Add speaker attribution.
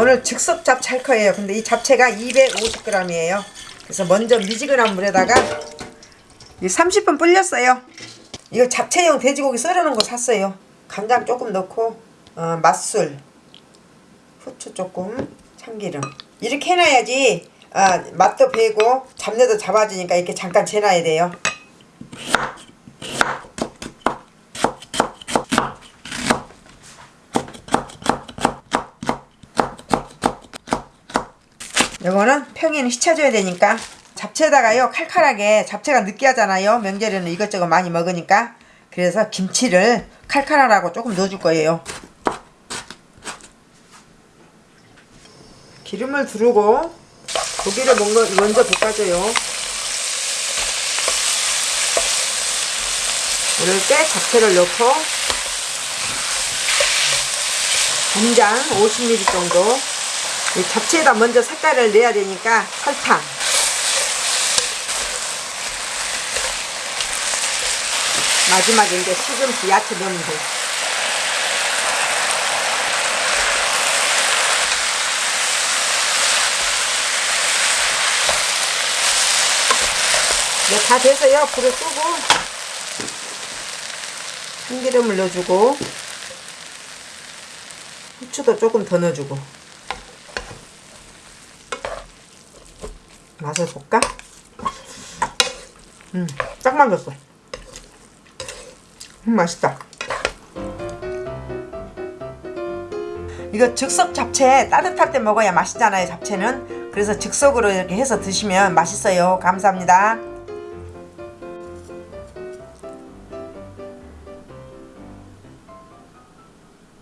Speaker 1: 오늘 즉석 잡채 할 거예요. 근데 이 잡채가 250g이에요. 그래서 먼저 미지근한 물에다가 이 30분 불렸어요. 이거 잡채용 돼지고기 썰어놓은 거 샀어요. 간장 조금 넣고 어, 맛술, 후추 조금, 참기름 이렇게 해놔야지 아, 맛도 배고 잡내도 잡아주니까 이렇게 잠깐 재놔야 돼요. 이거는 평에는 휘쳐줘야 되니까 잡채에다가요 칼칼하게 잡채가 느끼하잖아요. 명절에는 이것저것 많이 먹으니까. 그래서 김치를 칼칼하라고 조금 넣어줄 거예요. 기름을 두르고 고기를 먼저, 볶아줘요. 이럴 때 잡채를 넣고 간장 50ml 정도. 이 잡채에다 먼저 색깔을 내야 되니까 설탕. 마지막에 이제 시금치 야채 넣으면 돼. 이제 다 돼서요. 불을 끄고 참기름을 넣어주고 후추도 조금 더 넣어주고 맛을 볼까? 음, 딱 맞았어. 음, 맛있다. 이거 즉석 잡채 따뜻할 때 먹어야 맛있잖아요, 잡채는. 그래서 즉석으로 이렇게 해서 드시면 맛있어요. 감사합니다.